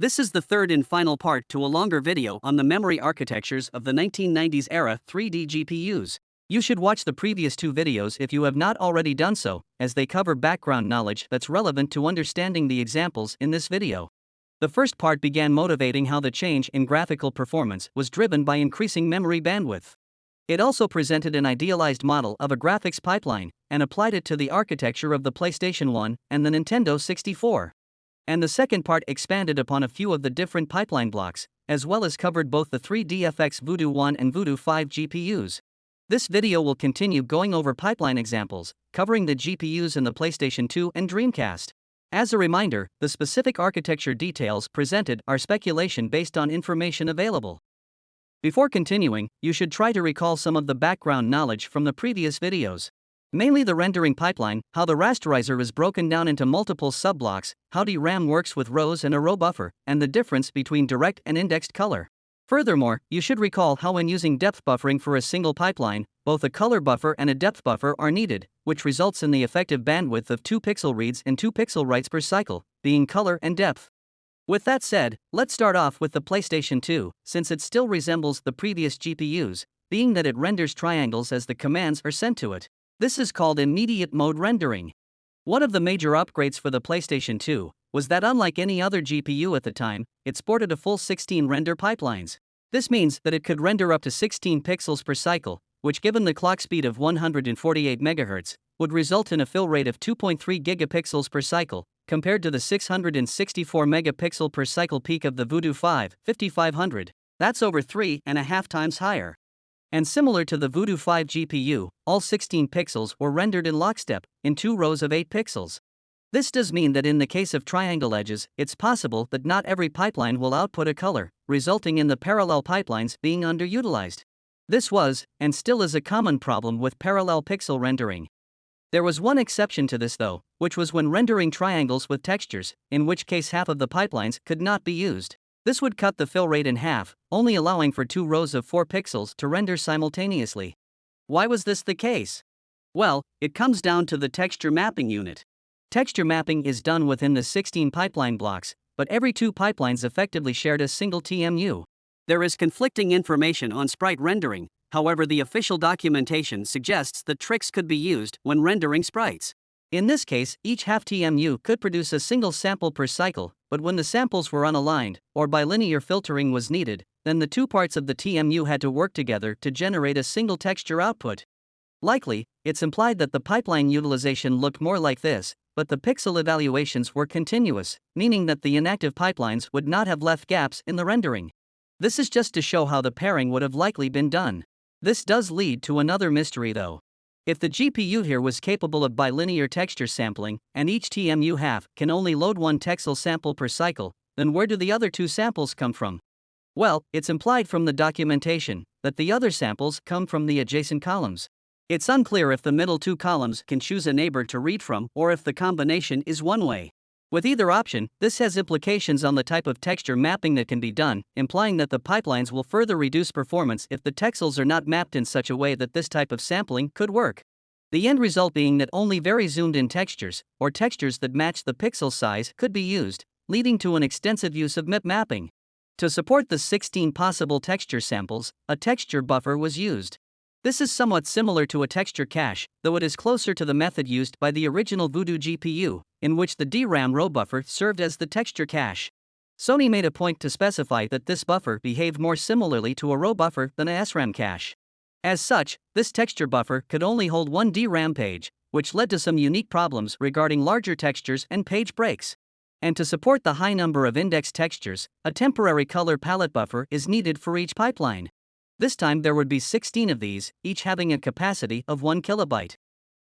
This is the third and final part to a longer video on the memory architectures of the 1990s era 3D GPUs. You should watch the previous two videos if you have not already done so, as they cover background knowledge that's relevant to understanding the examples in this video. The first part began motivating how the change in graphical performance was driven by increasing memory bandwidth. It also presented an idealized model of a graphics pipeline and applied it to the architecture of the PlayStation 1 and the Nintendo 64 and the second part expanded upon a few of the different pipeline blocks, as well as covered both the 3DFX Voodoo 1 and Voodoo 5 GPUs. This video will continue going over pipeline examples, covering the GPUs in the PlayStation 2 and Dreamcast. As a reminder, the specific architecture details presented are speculation based on information available. Before continuing, you should try to recall some of the background knowledge from the previous videos. Mainly the rendering pipeline, how the rasterizer is broken down into multiple subblocks, how DRAM works with rows and a row buffer, and the difference between direct and indexed color. Furthermore, you should recall how when using depth buffering for a single pipeline, both a color buffer and a depth buffer are needed, which results in the effective bandwidth of 2 pixel reads and 2 pixel writes per cycle, being color and depth. With that said, let's start off with the PlayStation 2, since it still resembles the previous GPUs, being that it renders triangles as the commands are sent to it. This is called immediate mode rendering. One of the major upgrades for the PlayStation 2 was that unlike any other GPU at the time, it sported a full 16 render pipelines. This means that it could render up to 16 pixels per cycle, which given the clock speed of 148 MHz, would result in a fill rate of 2.3 gigapixels per cycle, compared to the 664 megapixel per cycle peak of the Voodoo 5 5500. That's over three and a half times higher. And similar to the Voodoo 5 GPU, all 16 pixels were rendered in lockstep, in two rows of 8 pixels. This does mean that in the case of triangle edges, it's possible that not every pipeline will output a color, resulting in the parallel pipelines being underutilized. This was, and still is a common problem with parallel pixel rendering. There was one exception to this though, which was when rendering triangles with textures, in which case half of the pipelines could not be used. This would cut the fill rate in half, only allowing for two rows of 4 pixels to render simultaneously. Why was this the case? Well, it comes down to the texture mapping unit. Texture mapping is done within the 16 pipeline blocks, but every two pipelines effectively shared a single TMU. There is conflicting information on sprite rendering, however, the official documentation suggests that tricks could be used when rendering sprites. In this case, each half TMU could produce a single sample per cycle, but when the samples were unaligned, or bilinear filtering was needed, then the two parts of the TMU had to work together to generate a single texture output. Likely, it's implied that the pipeline utilization looked more like this, but the pixel evaluations were continuous, meaning that the inactive pipelines would not have left gaps in the rendering. This is just to show how the pairing would have likely been done. This does lead to another mystery though. If the GPU here was capable of bilinear texture sampling, and each TMU half can only load one texel sample per cycle, then where do the other two samples come from? Well, it's implied from the documentation that the other samples come from the adjacent columns. It's unclear if the middle two columns can choose a neighbor to read from or if the combination is one way. With either option, this has implications on the type of texture mapping that can be done, implying that the pipelines will further reduce performance if the texels are not mapped in such a way that this type of sampling could work. The end result being that only very zoomed in textures, or textures that match the pixel size, could be used, leading to an extensive use of MIP mapping. To support the 16 possible texture samples, a texture buffer was used. This is somewhat similar to a texture cache, though it is closer to the method used by the original Voodoo GPU, in which the DRAM row buffer served as the texture cache. Sony made a point to specify that this buffer behaved more similarly to a row buffer than a SRAM cache. As such, this texture buffer could only hold one DRAM page, which led to some unique problems regarding larger textures and page breaks. And to support the high number of index textures, a temporary color palette buffer is needed for each pipeline. This time there would be 16 of these, each having a capacity of 1 kilobyte.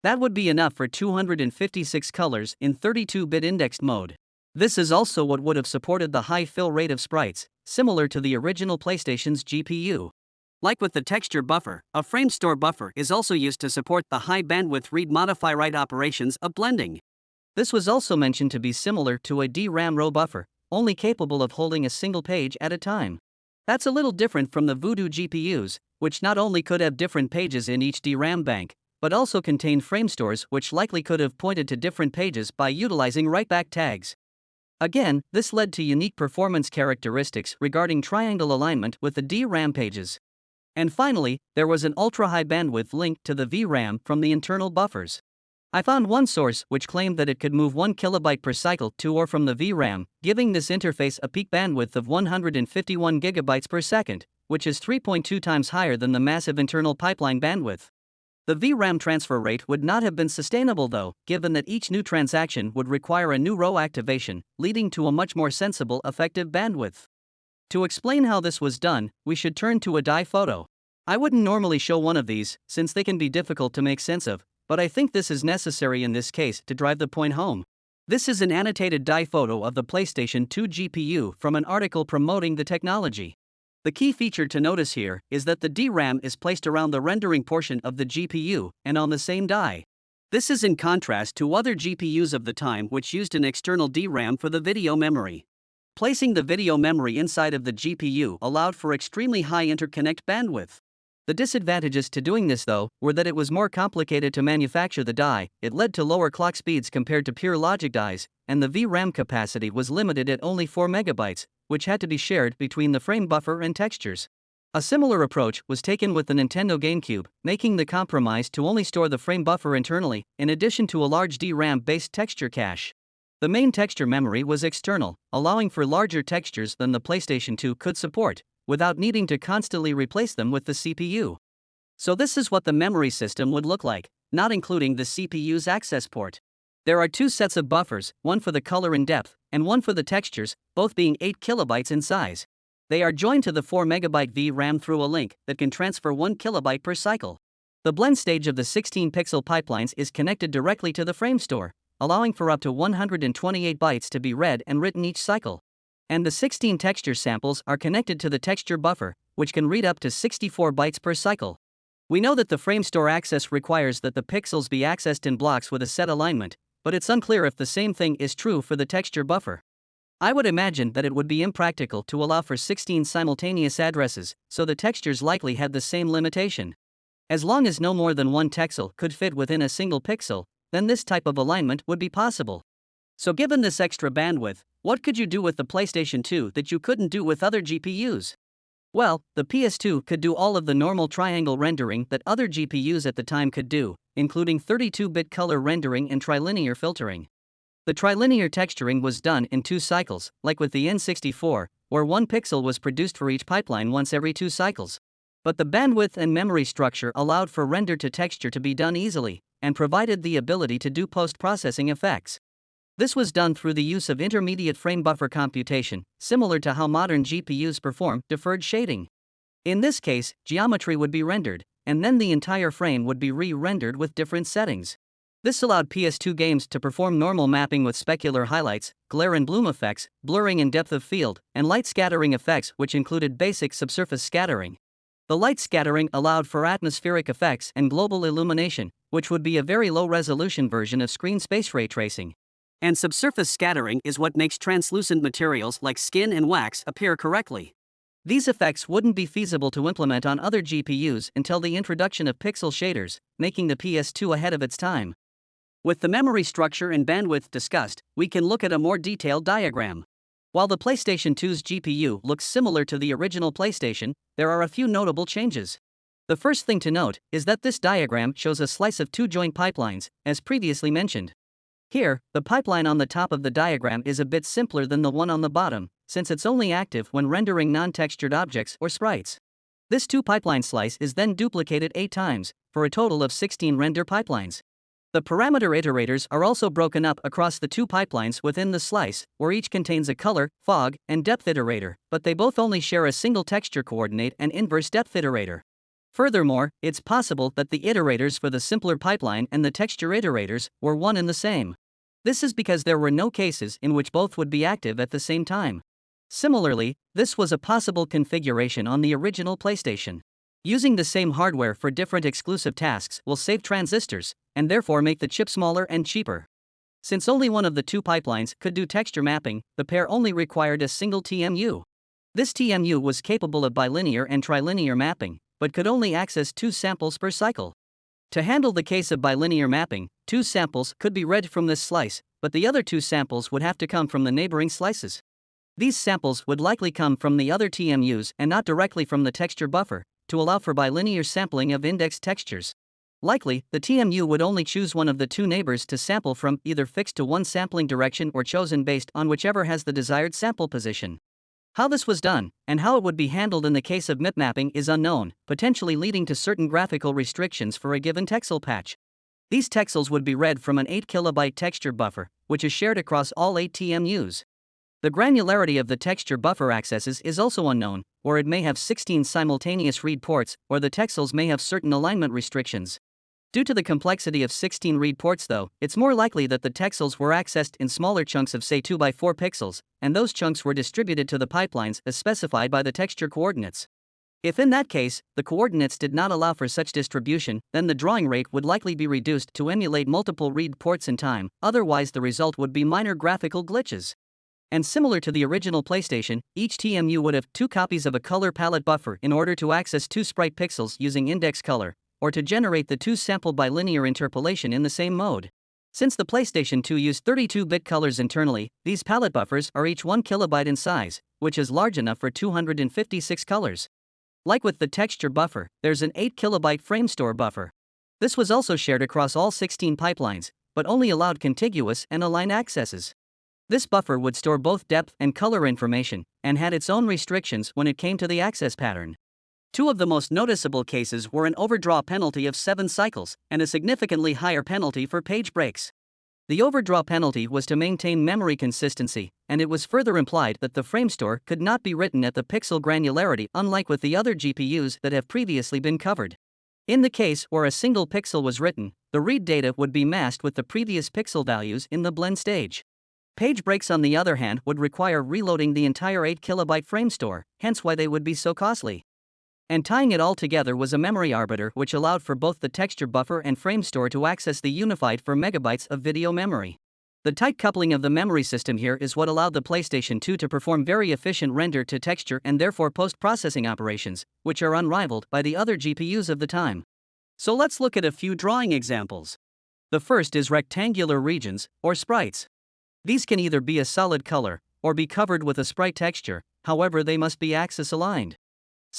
That would be enough for 256 colors in 32 bit indexed mode. This is also what would have supported the high fill rate of sprites, similar to the original PlayStation's GPU. Like with the texture buffer, a frame store buffer is also used to support the high bandwidth read modify write operations of blending. This was also mentioned to be similar to a DRAM row buffer, only capable of holding a single page at a time. That's a little different from the Voodoo GPUs, which not only could have different pages in each DRAM bank, but also contained frame stores which likely could have pointed to different pages by utilizing write back tags. Again, this led to unique performance characteristics regarding triangle alignment with the DRAM pages. And finally, there was an ultra high bandwidth link to the VRAM from the internal buffers. I found one source which claimed that it could move 1 kilobyte per cycle to or from the VRAM, giving this interface a peak bandwidth of 151 gigabytes per second, which is 3.2 times higher than the massive internal pipeline bandwidth. The VRAM transfer rate would not have been sustainable though, given that each new transaction would require a new row activation, leading to a much more sensible effective bandwidth. To explain how this was done, we should turn to a die photo. I wouldn't normally show one of these, since they can be difficult to make sense of, but I think this is necessary in this case to drive the point home. This is an annotated die photo of the PlayStation 2 GPU from an article promoting the technology. The key feature to notice here is that the DRAM is placed around the rendering portion of the GPU and on the same die. This is in contrast to other GPUs of the time which used an external DRAM for the video memory. Placing the video memory inside of the GPU allowed for extremely high interconnect bandwidth. The disadvantages to doing this, though, were that it was more complicated to manufacture the die, it led to lower clock speeds compared to pure logic dies, and the VRAM capacity was limited at only 4 megabytes, which had to be shared between the frame buffer and textures. A similar approach was taken with the Nintendo GameCube, making the compromise to only store the frame buffer internally, in addition to a large DRAM based texture cache. The main texture memory was external, allowing for larger textures than the PlayStation 2 could support, without needing to constantly replace them with the CPU. So, this is what the memory system would look like, not including the CPU's access port. There are two sets of buffers, one for the color and depth, and one for the textures, both being 8 kilobytes in size. They are joined to the 4 megabyte VRAM through a link that can transfer 1 kilobyte per cycle. The blend stage of the 16 pixel pipelines is connected directly to the frame store, allowing for up to 128 bytes to be read and written each cycle and the 16 texture samples are connected to the texture buffer, which can read up to 64 bytes per cycle. We know that the frame store access requires that the pixels be accessed in blocks with a set alignment, but it's unclear if the same thing is true for the texture buffer. I would imagine that it would be impractical to allow for 16 simultaneous addresses, so the textures likely had the same limitation. As long as no more than one texel could fit within a single pixel, then this type of alignment would be possible. So, given this extra bandwidth, what could you do with the PlayStation 2 that you couldn't do with other GPUs? Well, the PS2 could do all of the normal triangle rendering that other GPUs at the time could do, including 32 bit color rendering and trilinear filtering. The trilinear texturing was done in two cycles, like with the N64, where one pixel was produced for each pipeline once every two cycles. But the bandwidth and memory structure allowed for render to texture to be done easily, and provided the ability to do post processing effects. This was done through the use of intermediate frame buffer computation, similar to how modern GPUs perform deferred shading. In this case, geometry would be rendered, and then the entire frame would be re rendered with different settings. This allowed PS2 games to perform normal mapping with specular highlights, glare and bloom effects, blurring and depth of field, and light scattering effects, which included basic subsurface scattering. The light scattering allowed for atmospheric effects and global illumination, which would be a very low resolution version of screen space ray tracing. And subsurface scattering is what makes translucent materials like skin and wax appear correctly. These effects wouldn't be feasible to implement on other GPUs until the introduction of pixel shaders, making the PS2 ahead of its time. With the memory structure and bandwidth discussed, we can look at a more detailed diagram. While the PlayStation 2's GPU looks similar to the original PlayStation, there are a few notable changes. The first thing to note is that this diagram shows a slice of two joint pipelines, as previously mentioned. Here, the pipeline on the top of the diagram is a bit simpler than the one on the bottom, since it's only active when rendering non-textured objects or sprites. This two pipeline slice is then duplicated 8 times, for a total of 16 render pipelines. The parameter iterators are also broken up across the two pipelines within the slice, where each contains a color, fog, and depth iterator, but they both only share a single texture coordinate and inverse depth iterator. Furthermore, it's possible that the iterators for the simpler pipeline and the texture iterators were one and the same. This is because there were no cases in which both would be active at the same time. Similarly, this was a possible configuration on the original PlayStation. Using the same hardware for different exclusive tasks will save transistors, and therefore make the chip smaller and cheaper. Since only one of the two pipelines could do texture mapping, the pair only required a single TMU. This TMU was capable of bilinear and trilinear mapping, but could only access two samples per cycle. To handle the case of bilinear mapping, two samples could be read from this slice, but the other two samples would have to come from the neighboring slices. These samples would likely come from the other TMUs and not directly from the texture buffer, to allow for bilinear sampling of indexed textures. Likely, the TMU would only choose one of the two neighbors to sample from, either fixed to one sampling direction or chosen based on whichever has the desired sample position. How this was done, and how it would be handled in the case of mapping is unknown, potentially leading to certain graphical restrictions for a given texel patch. These texels would be read from an 8 kilobyte texture buffer, which is shared across all 8 TMUs. The granularity of the texture buffer accesses is also unknown, or it may have 16 simultaneous read ports, or the texels may have certain alignment restrictions. Due to the complexity of 16 read ports, though, it's more likely that the texels were accessed in smaller chunks of, say, 2 by 4 pixels, and those chunks were distributed to the pipelines as specified by the texture coordinates. If in that case, the coordinates did not allow for such distribution, then the drawing rate would likely be reduced to emulate multiple read ports in time, otherwise, the result would be minor graphical glitches. And similar to the original PlayStation, each TMU would have two copies of a color palette buffer in order to access two sprite pixels using index color, or to generate the two sample bilinear interpolation in the same mode. Since the PlayStation 2 used 32 bit colors internally, these palette buffers are each 1 kilobyte in size, which is large enough for 256 colors. Like with the texture buffer, there's an 8 kilobyte frame store buffer. This was also shared across all 16 pipelines, but only allowed contiguous and align accesses. This buffer would store both depth and color information, and had its own restrictions when it came to the access pattern. Two of the most noticeable cases were an overdraw penalty of 7 cycles and a significantly higher penalty for page breaks. The overdraw penalty was to maintain memory consistency, and it was further implied that the frame store could not be written at the pixel granularity unlike with the other GPUs that have previously been covered. In the case where a single pixel was written, the read data would be masked with the previous pixel values in the blend stage. Page breaks, on the other hand, would require reloading the entire 8 kilobyte frame store, hence why they would be so costly. And tying it all together was a memory arbiter which allowed for both the texture buffer and frame store to access the unified 4 megabytes of video memory. The tight coupling of the memory system here is what allowed the PlayStation 2 to perform very efficient render to texture and therefore post processing operations, which are unrivaled by the other GPUs of the time. So let's look at a few drawing examples. The first is rectangular regions, or sprites. These can either be a solid color, or be covered with a sprite texture, however, they must be axis aligned.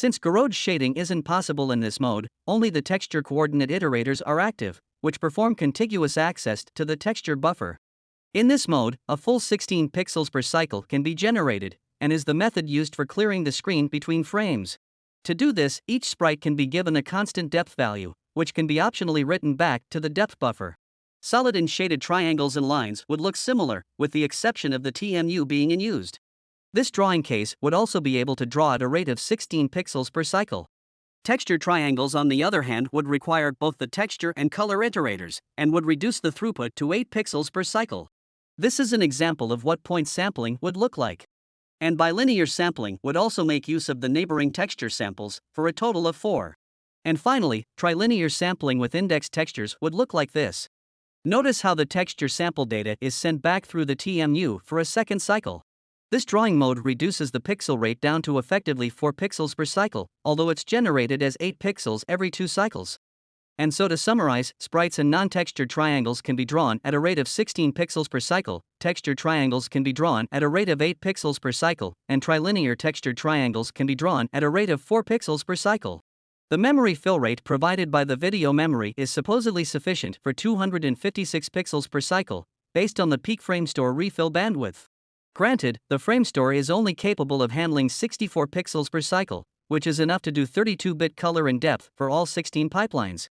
Since Gouraud shading isn't possible in this mode, only the texture coordinate iterators are active, which perform contiguous access to the texture buffer. In this mode, a full 16 pixels per cycle can be generated, and is the method used for clearing the screen between frames. To do this, each sprite can be given a constant depth value, which can be optionally written back to the depth buffer. Solid and shaded triangles and lines would look similar, with the exception of the TMU being in unused. This drawing case would also be able to draw at a rate of 16 pixels per cycle. Texture triangles, on the other hand, would require both the texture and color iterators, and would reduce the throughput to 8 pixels per cycle. This is an example of what point sampling would look like. And bilinear sampling would also make use of the neighboring texture samples, for a total of 4. And finally, trilinear sampling with indexed textures would look like this. Notice how the texture sample data is sent back through the TMU for a second cycle. This drawing mode reduces the pixel rate down to effectively 4 pixels per cycle, although it's generated as 8 pixels every 2 cycles. And so to summarize, sprites and non-textured triangles can be drawn at a rate of 16 pixels per cycle, textured triangles can be drawn at a rate of 8 pixels per cycle, and trilinear textured triangles can be drawn at a rate of 4 pixels per cycle. The memory fill rate provided by the video memory is supposedly sufficient for 256 pixels per cycle, based on the peak frame store refill bandwidth. Granted, the framestore is only capable of handling 64 pixels per cycle, which is enough to do 32 bit color and depth for all 16 pipelines.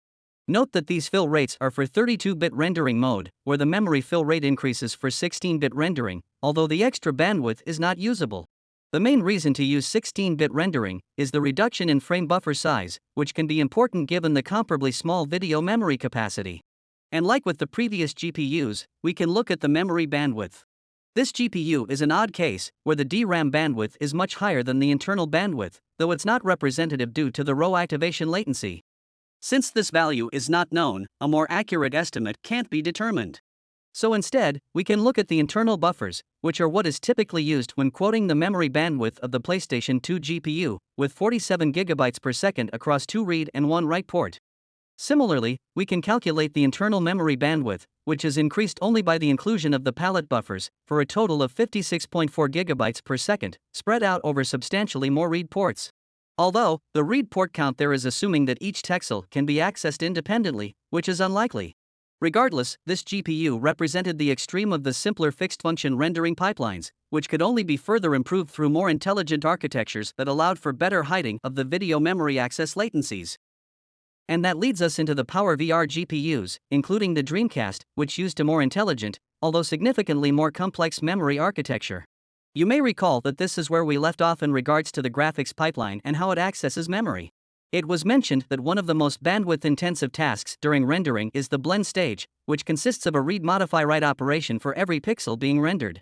Note that these fill rates are for 32 bit rendering mode, where the memory fill rate increases for 16 bit rendering, although the extra bandwidth is not usable. The main reason to use 16 bit rendering is the reduction in frame buffer size, which can be important given the comparably small video memory capacity. And like with the previous GPUs, we can look at the memory bandwidth. This GPU is an odd case, where the DRAM bandwidth is much higher than the internal bandwidth, though it's not representative due to the row activation latency. Since this value is not known, a more accurate estimate can't be determined. So instead, we can look at the internal buffers, which are what is typically used when quoting the memory bandwidth of the PlayStation 2 GPU, with 47 GB per second across two read and one write port. Similarly, we can calculate the internal memory bandwidth, which is increased only by the inclusion of the palette buffers, for a total of 56.4 GB per second, spread out over substantially more read ports. Although, the read port count there is assuming that each texel can be accessed independently, which is unlikely. Regardless, this GPU represented the extreme of the simpler fixed function rendering pipelines, which could only be further improved through more intelligent architectures that allowed for better hiding of the video memory access latencies. And that leads us into the PowerVR GPUs, including the Dreamcast, which used a more intelligent, although significantly more complex memory architecture. You may recall that this is where we left off in regards to the graphics pipeline and how it accesses memory. It was mentioned that one of the most bandwidth intensive tasks during rendering is the blend stage, which consists of a read modify write operation for every pixel being rendered.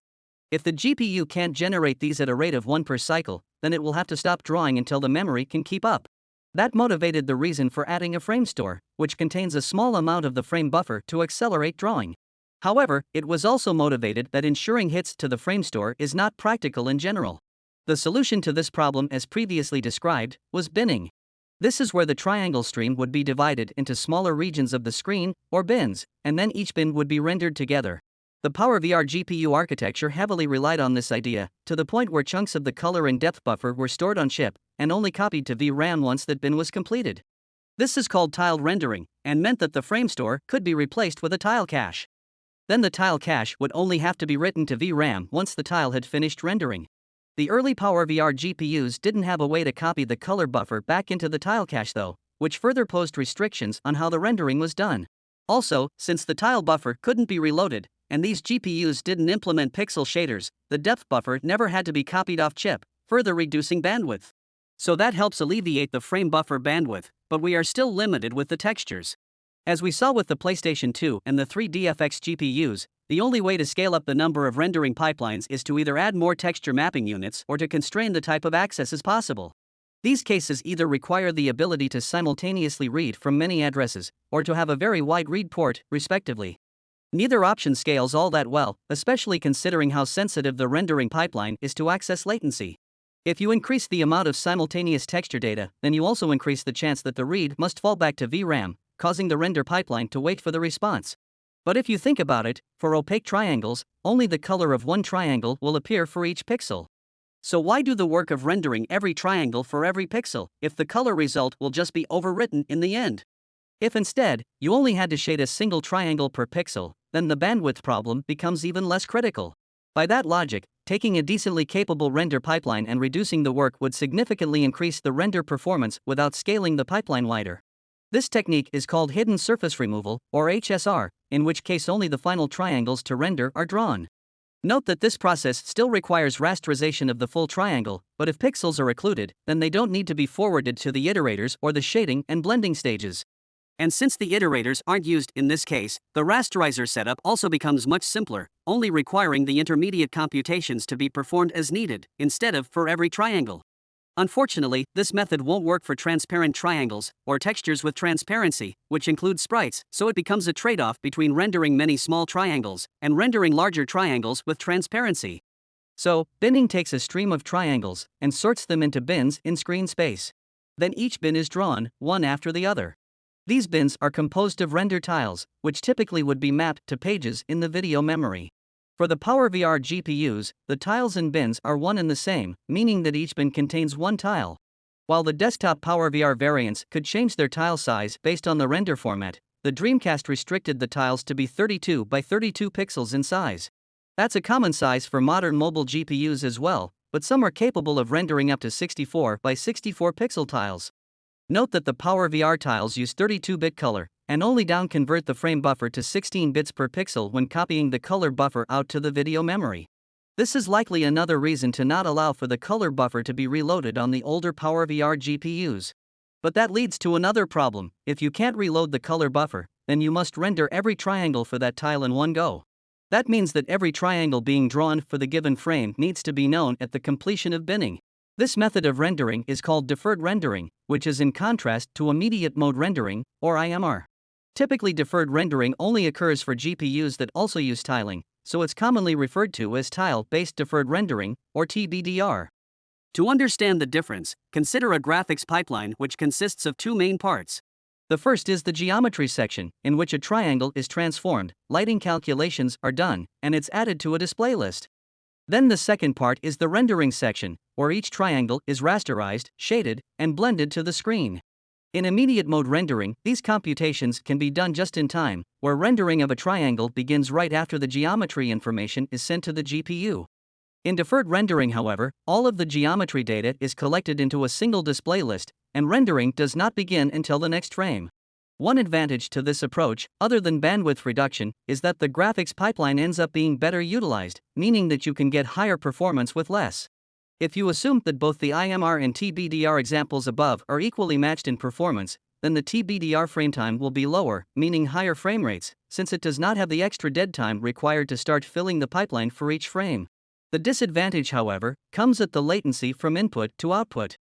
If the GPU can't generate these at a rate of 1 per cycle, then it will have to stop drawing until the memory can keep up. That motivated the reason for adding a frame store, which contains a small amount of the frame buffer to accelerate drawing. However, it was also motivated that ensuring hits to the frame store is not practical in general. The solution to this problem, as previously described, was binning. This is where the triangle stream would be divided into smaller regions of the screen, or bins, and then each bin would be rendered together. The PowerVR GPU architecture heavily relied on this idea, to the point where chunks of the color and depth buffer were stored on chip and only copied to VRAM once that bin was completed. This is called tiled rendering, and meant that the frame store could be replaced with a tile cache. Then the tile cache would only have to be written to VRAM once the tile had finished rendering. The early PowerVR GPUs didn't have a way to copy the color buffer back into the tile cache though, which further posed restrictions on how the rendering was done. Also, since the tile buffer couldn't be reloaded, and these GPUs didn't implement pixel shaders, the depth buffer never had to be copied off chip, further reducing bandwidth. So that helps alleviate the frame buffer bandwidth, but we are still limited with the textures. As we saw with the PlayStation 2 and the 3DFX GPUs, the only way to scale up the number of rendering pipelines is to either add more texture mapping units or to constrain the type of accesses possible. These cases either require the ability to simultaneously read from many addresses or to have a very wide read port, respectively. Neither option scales all that well, especially considering how sensitive the rendering pipeline is to access latency. If you increase the amount of simultaneous texture data, then you also increase the chance that the read must fall back to VRAM, causing the render pipeline to wait for the response. But if you think about it, for opaque triangles, only the color of one triangle will appear for each pixel. So why do the work of rendering every triangle for every pixel, if the color result will just be overwritten in the end? If instead, you only had to shade a single triangle per pixel, then the bandwidth problem becomes even less critical. By that logic, taking a decently capable render pipeline and reducing the work would significantly increase the render performance without scaling the pipeline wider. This technique is called hidden surface removal, or HSR, in which case only the final triangles to render are drawn. Note that this process still requires rasterization of the full triangle, but if pixels are occluded, then they don't need to be forwarded to the iterators or the shading and blending stages. And since the iterators aren't used in this case, the rasterizer setup also becomes much simpler, only requiring the intermediate computations to be performed as needed, instead of for every triangle. Unfortunately, this method won't work for transparent triangles, or textures with transparency, which include sprites, so it becomes a trade off between rendering many small triangles and rendering larger triangles with transparency. So, binning takes a stream of triangles and sorts them into bins in screen space. Then each bin is drawn, one after the other. These bins are composed of render tiles, which typically would be mapped to pages in the video memory. For the PowerVR GPUs, the tiles and bins are one and the same, meaning that each bin contains one tile. While the desktop PowerVR variants could change their tile size based on the render format, the Dreamcast restricted the tiles to be 32 by 32 pixels in size. That's a common size for modern mobile GPUs as well, but some are capable of rendering up to 64 by 64 pixel tiles. Note that the PowerVR tiles use 32 bit color, and only down convert the frame buffer to 16 bits per pixel when copying the color buffer out to the video memory. This is likely another reason to not allow for the color buffer to be reloaded on the older PowerVR GPUs. But that leads to another problem if you can't reload the color buffer, then you must render every triangle for that tile in one go. That means that every triangle being drawn for the given frame needs to be known at the completion of binning. This method of rendering is called deferred rendering, which is in contrast to immediate mode rendering, or IMR. Typically, deferred rendering only occurs for GPUs that also use tiling, so it's commonly referred to as tile based deferred rendering, or TBDR. To understand the difference, consider a graphics pipeline which consists of two main parts. The first is the geometry section, in which a triangle is transformed, lighting calculations are done, and it's added to a display list. Then the second part is the rendering section, where each triangle is rasterized, shaded, and blended to the screen. In immediate mode rendering, these computations can be done just in time, where rendering of a triangle begins right after the geometry information is sent to the GPU. In deferred rendering, however, all of the geometry data is collected into a single display list, and rendering does not begin until the next frame. One advantage to this approach, other than bandwidth reduction, is that the graphics pipeline ends up being better utilized, meaning that you can get higher performance with less. If you assume that both the IMR and TBDR examples above are equally matched in performance, then the TBDR frame time will be lower, meaning higher frame rates, since it does not have the extra dead time required to start filling the pipeline for each frame. The disadvantage, however, comes at the latency from input to output.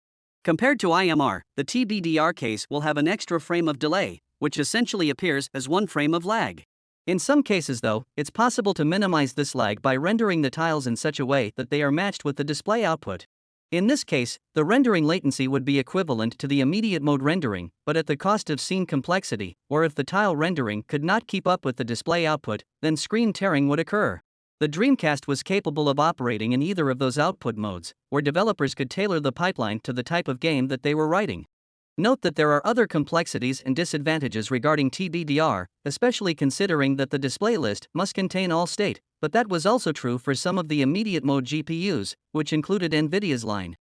Compared to IMR, the TBDR case will have an extra frame of delay, which essentially appears as one frame of lag. In some cases, though, it's possible to minimize this lag by rendering the tiles in such a way that they are matched with the display output. In this case, the rendering latency would be equivalent to the immediate mode rendering, but at the cost of scene complexity, or if the tile rendering could not keep up with the display output, then screen tearing would occur. The Dreamcast was capable of operating in either of those output modes, where developers could tailor the pipeline to the type of game that they were writing. Note that there are other complexities and disadvantages regarding TBDR, especially considering that the display list must contain all state, but that was also true for some of the immediate mode GPUs, which included NVIDIA's line.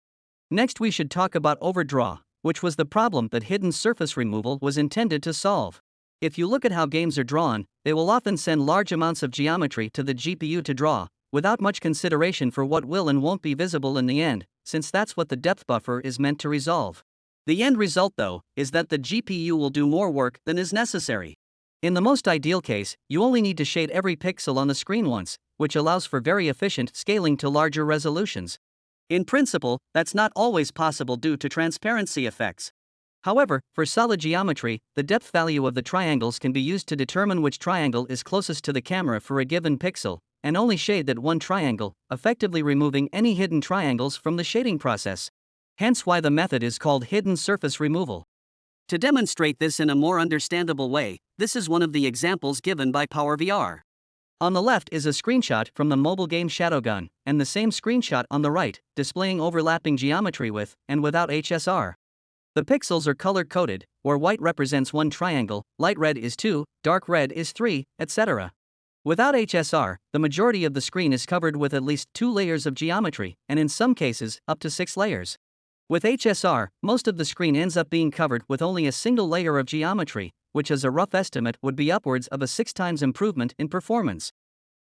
Next, we should talk about overdraw, which was the problem that hidden surface removal was intended to solve. If you look at how games are drawn, they will often send large amounts of geometry to the GPU to draw, without much consideration for what will and won't be visible in the end, since that's what the depth buffer is meant to resolve. The end result, though, is that the GPU will do more work than is necessary. In the most ideal case, you only need to shade every pixel on the screen once, which allows for very efficient scaling to larger resolutions. In principle, that's not always possible due to transparency effects. However, for solid geometry, the depth value of the triangles can be used to determine which triangle is closest to the camera for a given pixel, and only shade that one triangle, effectively removing any hidden triangles from the shading process. Hence why the method is called hidden surface removal. To demonstrate this in a more understandable way, this is one of the examples given by PowerVR. On the left is a screenshot from the mobile game Shadowgun, and the same screenshot on the right, displaying overlapping geometry with and without HSR. The pixels are color coded, where white represents one triangle, light red is 2, dark red is 3, etc. Without HSR, the majority of the screen is covered with at least two layers of geometry, and in some cases, up to six layers. With HSR, most of the screen ends up being covered with only a single layer of geometry, which as a rough estimate would be upwards of a 6 times improvement in performance.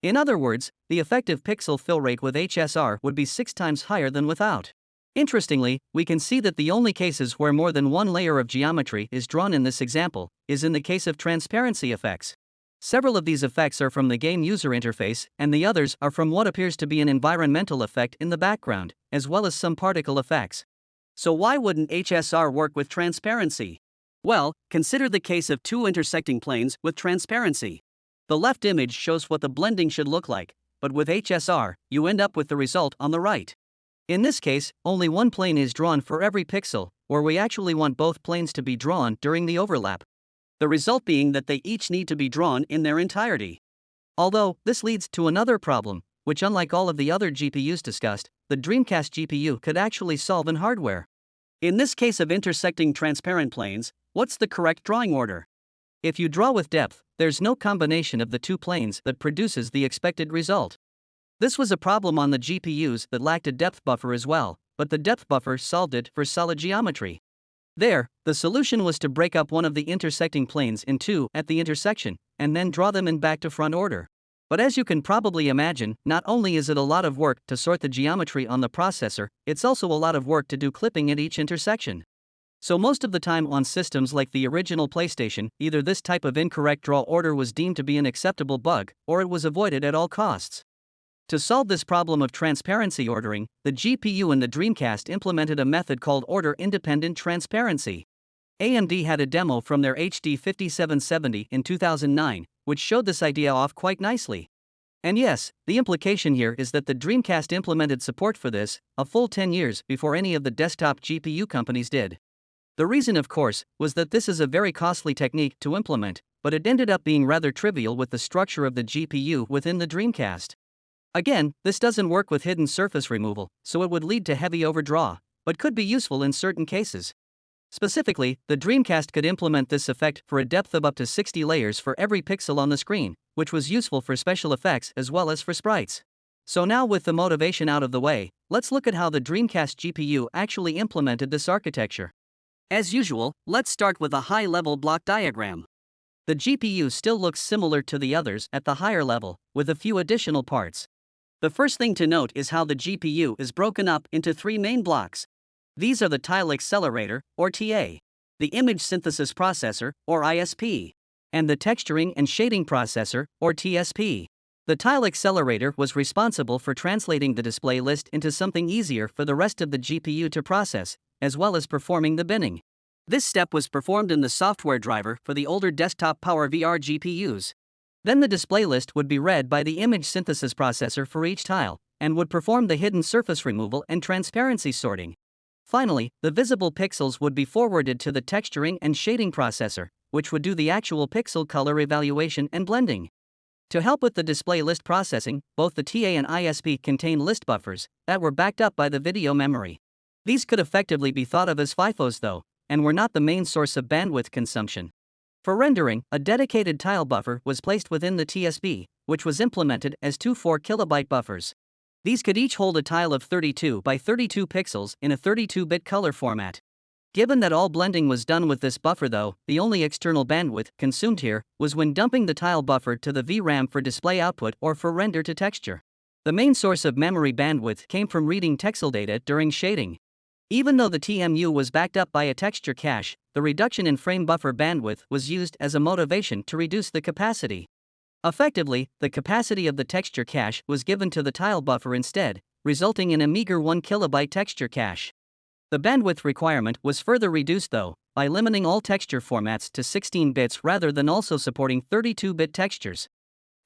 In other words, the effective pixel fill rate with HSR would be 6 times higher than without. Interestingly, we can see that the only cases where more than one layer of geometry is drawn in this example is in the case of transparency effects. Several of these effects are from the game user interface, and the others are from what appears to be an environmental effect in the background, as well as some particle effects. So, why wouldn't HSR work with transparency? Well, consider the case of two intersecting planes with transparency. The left image shows what the blending should look like, but with HSR, you end up with the result on the right. In this case, only one plane is drawn for every pixel, or we actually want both planes to be drawn during the overlap. The result being that they each need to be drawn in their entirety. Although, this leads to another problem, which, unlike all of the other GPUs discussed, the Dreamcast GPU could actually solve in hardware. In this case of intersecting transparent planes, what's the correct drawing order? If you draw with depth, there's no combination of the two planes that produces the expected result. This was a problem on the GPUs that lacked a depth buffer as well, but the depth buffer solved it for solid geometry. There, the solution was to break up one of the intersecting planes in two at the intersection, and then draw them in back to front order. But as you can probably imagine, not only is it a lot of work to sort the geometry on the processor, it's also a lot of work to do clipping at each intersection. So, most of the time on systems like the original PlayStation, either this type of incorrect draw order was deemed to be an acceptable bug, or it was avoided at all costs. To solve this problem of transparency ordering, the GPU in the Dreamcast implemented a method called order independent transparency. AMD had a demo from their HD 5770 in 2009, which showed this idea off quite nicely. And yes, the implication here is that the Dreamcast implemented support for this a full 10 years before any of the desktop GPU companies did. The reason, of course, was that this is a very costly technique to implement, but it ended up being rather trivial with the structure of the GPU within the Dreamcast. Again, this doesn't work with hidden surface removal, so it would lead to heavy overdraw, but could be useful in certain cases. Specifically, the Dreamcast could implement this effect for a depth of up to 60 layers for every pixel on the screen, which was useful for special effects as well as for sprites. So now with the motivation out of the way, let's look at how the Dreamcast GPU actually implemented this architecture. As usual, let's start with a high-level block diagram. The GPU still looks similar to the others at the higher level, with a few additional parts. The first thing to note is how the GPU is broken up into three main blocks. These are the Tile Accelerator, or TA, the Image Synthesis Processor, or ISP, and the Texturing and Shading Processor, or TSP. The Tile Accelerator was responsible for translating the display list into something easier for the rest of the GPU to process, as well as performing the binning. This step was performed in the software driver for the older desktop PowerVR GPUs. Then the display list would be read by the image synthesis processor for each tile, and would perform the hidden surface removal and transparency sorting. Finally, the visible pixels would be forwarded to the texturing and shading processor, which would do the actual pixel color evaluation and blending. To help with the display list processing, both the TA and ISP contain list buffers that were backed up by the video memory. These could effectively be thought of as FIFOs though, and were not the main source of bandwidth consumption. For rendering, a dedicated tile buffer was placed within the TSP, which was implemented as two 4 kilobyte buffers. These could each hold a tile of 32 by 32 pixels in a 32 bit color format. Given that all blending was done with this buffer, though, the only external bandwidth consumed here was when dumping the tile buffer to the VRAM for display output or for render to texture. The main source of memory bandwidth came from reading texel data during shading. Even though the TMU was backed up by a texture cache, the reduction in frame buffer bandwidth was used as a motivation to reduce the capacity. Effectively, the capacity of the texture cache was given to the tile buffer instead, resulting in a meager 1 kilobyte texture cache. The bandwidth requirement was further reduced though, by limiting all texture formats to 16 bits rather than also supporting 32 bit textures.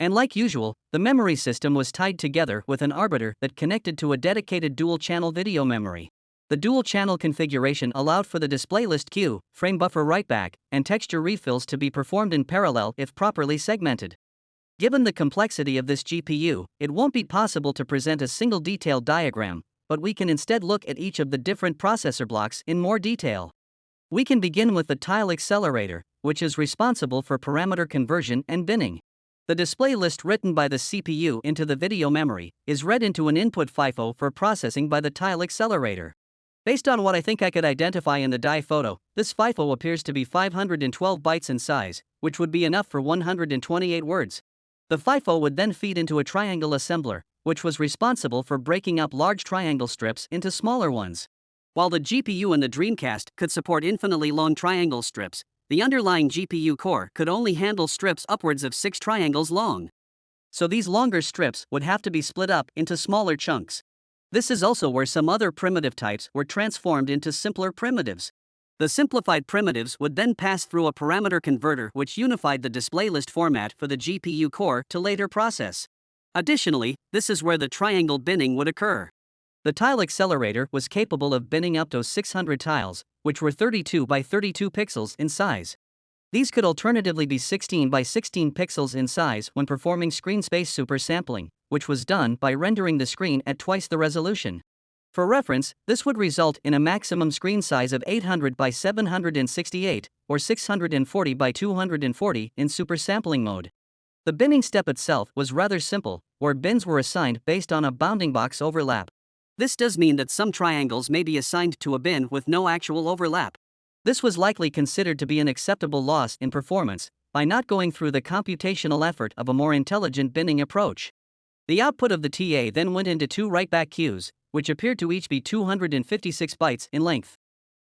And like usual, the memory system was tied together with an arbiter that connected to a dedicated dual channel video memory. The dual channel configuration allowed for the display list queue, frame buffer writeback, and texture refills to be performed in parallel if properly segmented. Given the complexity of this GPU, it won't be possible to present a single detailed diagram, but we can instead look at each of the different processor blocks in more detail. We can begin with the tile accelerator, which is responsible for parameter conversion and binning. The display list written by the CPU into the video memory is read into an input FIFO for processing by the tile accelerator. Based on what I think I could identify in the die photo, this FIFO appears to be 512 bytes in size, which would be enough for 128 words. The FIFO would then feed into a triangle assembler, which was responsible for breaking up large triangle strips into smaller ones. While the GPU in the Dreamcast could support infinitely long triangle strips, the underlying GPU core could only handle strips upwards of 6 triangles long. So these longer strips would have to be split up into smaller chunks. This is also where some other primitive types were transformed into simpler primitives. The simplified primitives would then pass through a parameter converter which unified the display list format for the GPU core to later process. Additionally, this is where the triangle binning would occur. The tile accelerator was capable of binning up to 600 tiles, which were 32 by 32 pixels in size. These could alternatively be 16 by 16 pixels in size when performing screen space super sampling, which was done by rendering the screen at twice the resolution. For reference, this would result in a maximum screen size of 800 by 768, or 640 by 240 in super sampling mode. The binning step itself was rather simple, where bins were assigned based on a bounding box overlap. This does mean that some triangles may be assigned to a bin with no actual overlap. This was likely considered to be an acceptable loss in performance by not going through the computational effort of a more intelligent binning approach. The output of the TA then went into two writeback queues, which appeared to each be 256 bytes in length.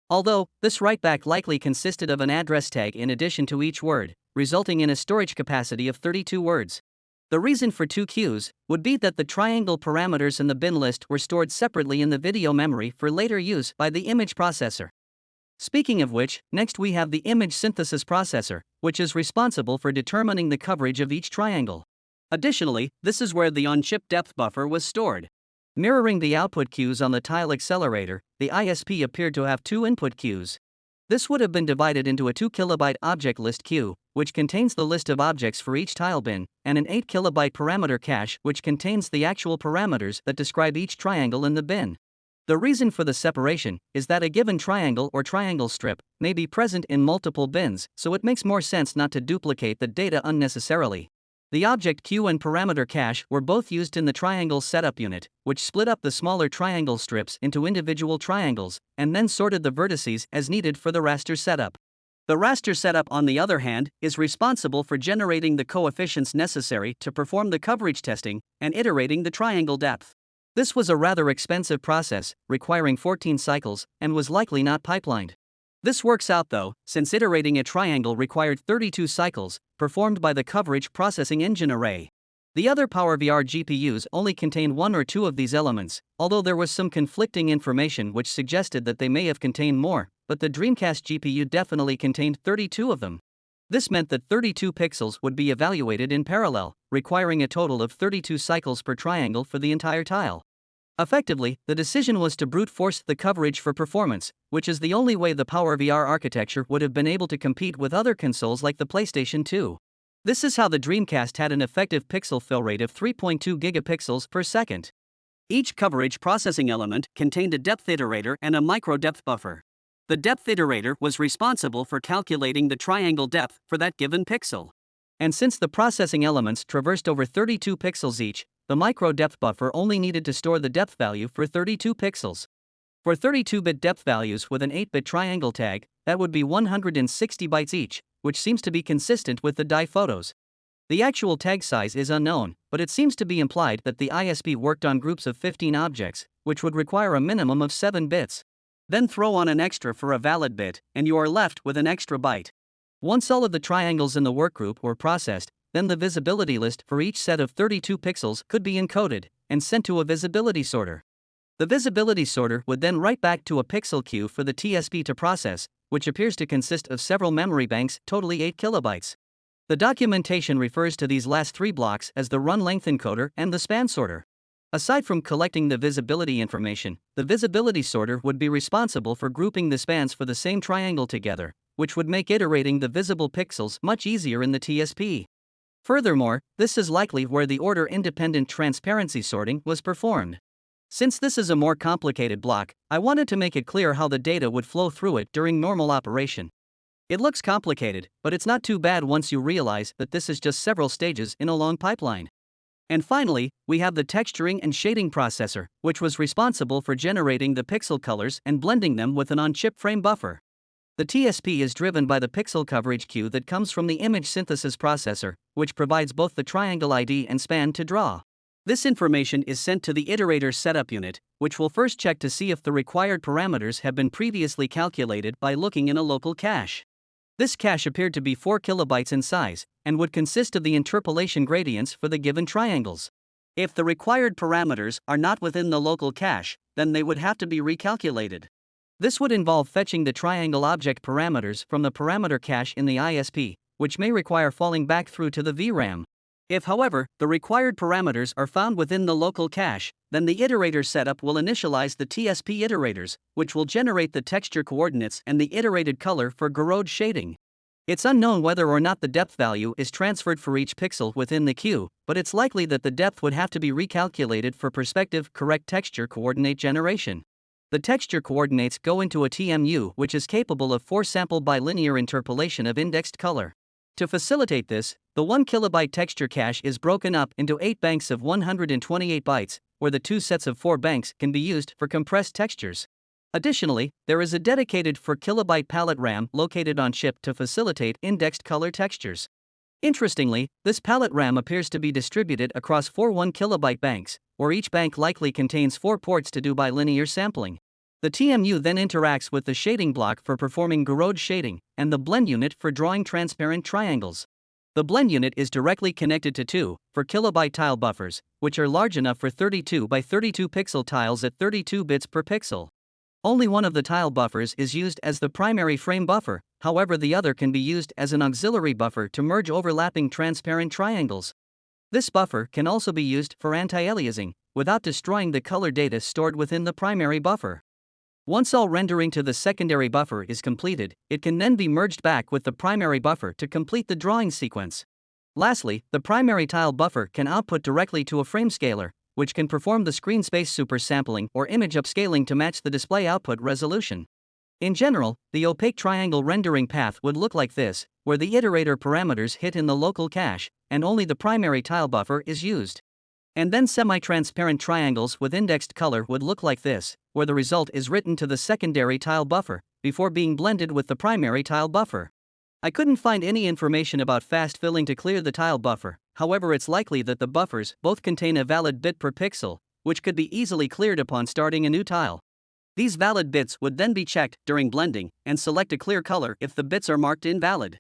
Although, this writeback likely consisted of an address tag in addition to each word, resulting in a storage capacity of 32 words. The reason for two queues would be that the triangle parameters in the bin list were stored separately in the video memory for later use by the image processor. Speaking of which, next we have the image synthesis processor, which is responsible for determining the coverage of each triangle. Additionally, this is where the on-chip depth buffer was stored. Mirroring the output queues on the tile accelerator, the ISP appeared to have two input queues. This would have been divided into a 2 kilobyte object list queue, which contains the list of objects for each tile bin, and an 8 kilobyte parameter cache, which contains the actual parameters that describe each triangle in the bin. The reason for the separation is that a given triangle or triangle strip may be present in multiple bins, so it makes more sense not to duplicate the data unnecessarily. The object queue and parameter cache were both used in the triangle setup unit, which split up the smaller triangle strips into individual triangles and then sorted the vertices as needed for the raster setup. The raster setup, on the other hand, is responsible for generating the coefficients necessary to perform the coverage testing and iterating the triangle depth. This was a rather expensive process, requiring 14 cycles, and was likely not pipelined. This works out though, since iterating a triangle required 32 cycles, performed by the coverage processing engine array. The other PowerVR GPUs only contained one or two of these elements, although there was some conflicting information which suggested that they may have contained more, but the Dreamcast GPU definitely contained 32 of them. This meant that 32 pixels would be evaluated in parallel, requiring a total of 32 cycles per triangle for the entire tile. Effectively, the decision was to brute force the coverage for performance, which is the only way the PowerVR architecture would have been able to compete with other consoles like the PlayStation 2. This is how the Dreamcast had an effective pixel fill rate of 3.2 gigapixels per second. Each coverage processing element contained a depth iterator and a micro depth buffer. The depth iterator was responsible for calculating the triangle depth for that given pixel. And since the processing elements traversed over 32 pixels each, the micro depth buffer only needed to store the depth value for 32 pixels. For 32 bit depth values with an 8 bit triangle tag, that would be 160 bytes each, which seems to be consistent with the die photos. The actual tag size is unknown, but it seems to be implied that the ISP worked on groups of 15 objects, which would require a minimum of 7 bits. Then throw on an extra for a valid bit, and you are left with an extra byte. Once all of the triangles in the workgroup were processed, then the visibility list for each set of 32 pixels could be encoded and sent to a visibility sorter. The visibility sorter would then write back to a pixel queue for the TSP to process, which appears to consist of several memory banks, totally 8 kilobytes. The documentation refers to these last three blocks as the run length encoder and the span sorter. Aside from collecting the visibility information, the visibility sorter would be responsible for grouping the spans for the same triangle together, which would make iterating the visible pixels much easier in the TSP. Furthermore, this is likely where the order independent transparency sorting was performed. Since this is a more complicated block, I wanted to make it clear how the data would flow through it during normal operation. It looks complicated, but it's not too bad once you realize that this is just several stages in a long pipeline. And finally, we have the texturing and shading processor, which was responsible for generating the pixel colors and blending them with an on chip frame buffer. The TSP is driven by the pixel coverage queue that comes from the image synthesis processor, which provides both the triangle ID and span to draw. This information is sent to the iterator setup unit, which will first check to see if the required parameters have been previously calculated by looking in a local cache. This cache appeared to be 4 kilobytes in size and would consist of the interpolation gradients for the given triangles. If the required parameters are not within the local cache, then they would have to be recalculated. This would involve fetching the triangle object parameters from the parameter cache in the ISP, which may require falling back through to the VRAM. If, however, the required parameters are found within the local cache, then the iterator setup will initialize the TSP iterators, which will generate the texture coordinates and the iterated color for Gouraud shading. It's unknown whether or not the depth value is transferred for each pixel within the queue, but it's likely that the depth would have to be recalculated for perspective correct texture coordinate generation. The texture coordinates go into a TMU which is capable of 4 sample bilinear interpolation of indexed color. To facilitate this, the 1 kilobyte texture cache is broken up into 8 banks of 128 bytes, where the two sets of 4 banks can be used for compressed textures. Additionally, there is a dedicated 4 kilobyte palette RAM located on chip to facilitate indexed color textures. Interestingly, this palette RAM appears to be distributed across four 1 kilobyte banks, where each bank likely contains four ports to do bilinear sampling. The TMU then interacts with the shading block for performing Gouraud shading, and the blend unit for drawing transparent triangles. The blend unit is directly connected to two 4 kilobyte tile buffers, which are large enough for 32 by 32 pixel tiles at 32 bits per pixel. Only one of the tile buffers is used as the primary frame buffer, however, the other can be used as an auxiliary buffer to merge overlapping transparent triangles. This buffer can also be used for anti aliasing, without destroying the color data stored within the primary buffer. Once all rendering to the secondary buffer is completed, it can then be merged back with the primary buffer to complete the drawing sequence. Lastly, the primary tile buffer can output directly to a frame scaler, which can perform the screen space super sampling or image upscaling to match the display output resolution. In general, the opaque triangle rendering path would look like this, where the iterator parameters hit in the local cache, and only the primary tile buffer is used. And then semi-transparent triangles with indexed color would look like this, where the result is written to the secondary tile buffer, before being blended with the primary tile buffer. I couldn't find any information about fast filling to clear the tile buffer, however it's likely that the buffers both contain a valid bit per pixel, which could be easily cleared upon starting a new tile. These valid bits would then be checked during blending and select a clear color if the bits are marked invalid.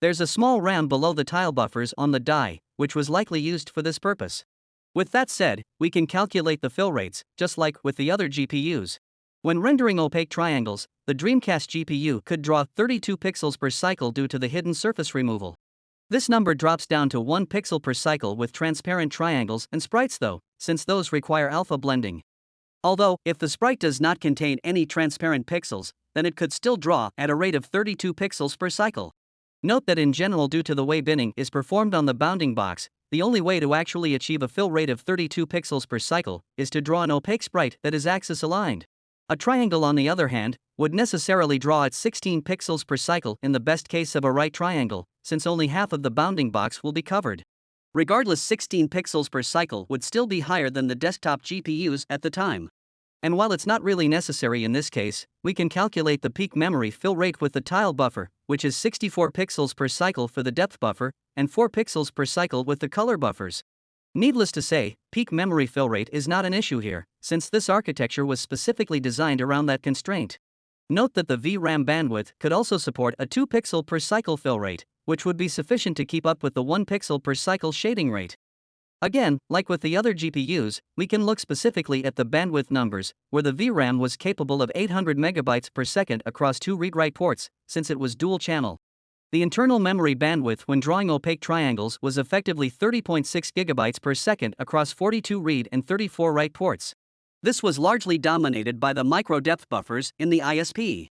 There's a small RAM below the tile buffers on the die, which was likely used for this purpose. With that said, we can calculate the fill rates, just like with the other GPUs. When rendering opaque triangles, the Dreamcast GPU could draw 32 pixels per cycle due to the hidden surface removal. This number drops down to 1 pixel per cycle with transparent triangles and sprites though, since those require alpha blending. Although, if the sprite does not contain any transparent pixels, then it could still draw at a rate of 32 pixels per cycle. Note that in general due to the way binning is performed on the bounding box, the only way to actually achieve a fill rate of 32 pixels per cycle is to draw an opaque sprite that is axis aligned. A triangle, on the other hand, would necessarily draw at 16 pixels per cycle in the best case of a right triangle, since only half of the bounding box will be covered. Regardless, 16 pixels per cycle would still be higher than the desktop GPUs at the time. And while it's not really necessary in this case, we can calculate the peak memory fill rate with the tile buffer, which is 64 pixels per cycle for the depth buffer, and 4 pixels per cycle with the color buffers. Needless to say, peak memory fill rate is not an issue here, since this architecture was specifically designed around that constraint. Note that the VRAM bandwidth could also support a 2 pixel per cycle fill rate, which would be sufficient to keep up with the 1 pixel per cycle shading rate. Again, like with the other GPUs, we can look specifically at the bandwidth numbers, where the VRAM was capable of 800 megabytes per second across two read-write ports, since it was dual channel. The internal memory bandwidth when drawing opaque triangles was effectively 30.6 GB per second across 42 read and 34 write ports. This was largely dominated by the micro depth buffers in the ISP.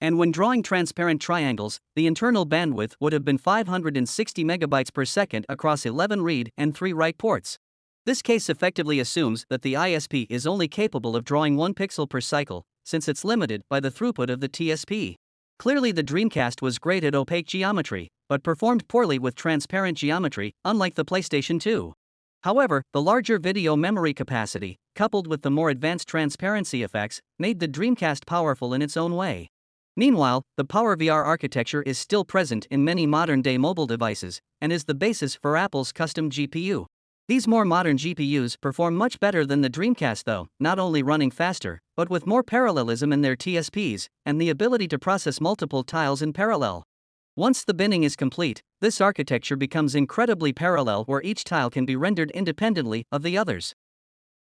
And when drawing transparent triangles, the internal bandwidth would have been 560 megabytes per second across 11 read and 3 write ports. This case effectively assumes that the ISP is only capable of drawing 1 pixel per cycle, since it's limited by the throughput of the TSP. Clearly, the Dreamcast was great at opaque geometry, but performed poorly with transparent geometry, unlike the PlayStation 2. However, the larger video memory capacity, coupled with the more advanced transparency effects, made the Dreamcast powerful in its own way. Meanwhile, the PowerVR architecture is still present in many modern day mobile devices and is the basis for Apple's custom GPU. These more modern GPUs perform much better than the Dreamcast, though, not only running faster, but with more parallelism in their TSPs and the ability to process multiple tiles in parallel. Once the binning is complete, this architecture becomes incredibly parallel where each tile can be rendered independently of the others.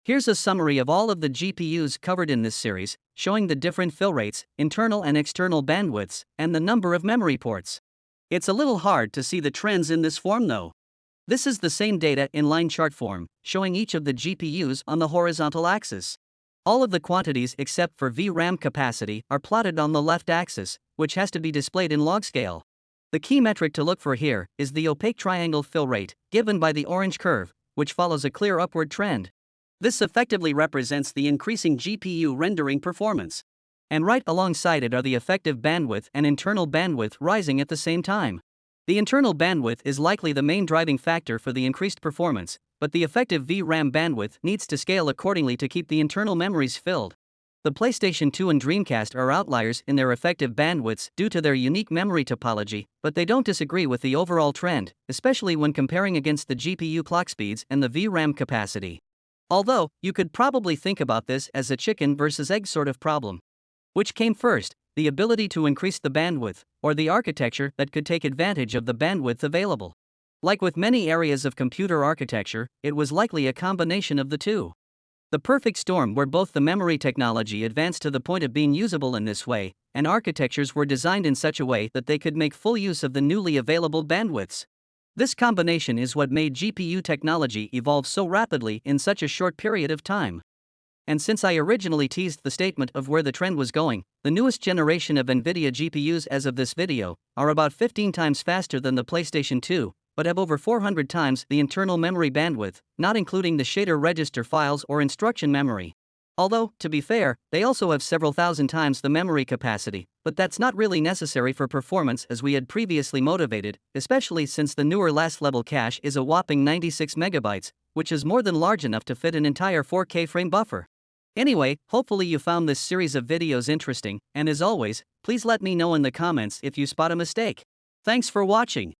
Here's a summary of all of the GPUs covered in this series, showing the different fill rates, internal and external bandwidths, and the number of memory ports. It's a little hard to see the trends in this form though. This is the same data in line chart form, showing each of the GPUs on the horizontal axis. All of the quantities except for VRAM capacity are plotted on the left axis, which has to be displayed in log scale. The key metric to look for here is the opaque triangle fill rate, given by the orange curve, which follows a clear upward trend. This effectively represents the increasing GPU rendering performance. And right alongside it are the effective bandwidth and internal bandwidth rising at the same time. The internal bandwidth is likely the main driving factor for the increased performance, but the effective VRAM bandwidth needs to scale accordingly to keep the internal memories filled. The PlayStation 2 and Dreamcast are outliers in their effective bandwidths due to their unique memory topology, but they don't disagree with the overall trend, especially when comparing against the GPU clock speeds and the VRAM capacity. Although, you could probably think about this as a chicken versus egg sort of problem. Which came first, the ability to increase the bandwidth, or the architecture that could take advantage of the bandwidth available. Like with many areas of computer architecture, it was likely a combination of the two. The perfect storm where both the memory technology advanced to the point of being usable in this way, and architectures were designed in such a way that they could make full use of the newly available bandwidths. This combination is what made GPU technology evolve so rapidly in such a short period of time. And since I originally teased the statement of where the trend was going, the newest generation of NVIDIA GPUs as of this video are about 15 times faster than the PlayStation 2, but have over 400 times the internal memory bandwidth, not including the shader register files or instruction memory. Although, to be fair, they also have several thousand times the memory capacity, but that's not really necessary for performance as we had previously motivated, especially since the newer last level cache is a whopping 96 megabytes, which is more than large enough to fit an entire 4K frame buffer. Anyway, hopefully you found this series of videos interesting, and as always, please let me know in the comments if you spot a mistake. Thanks for watching.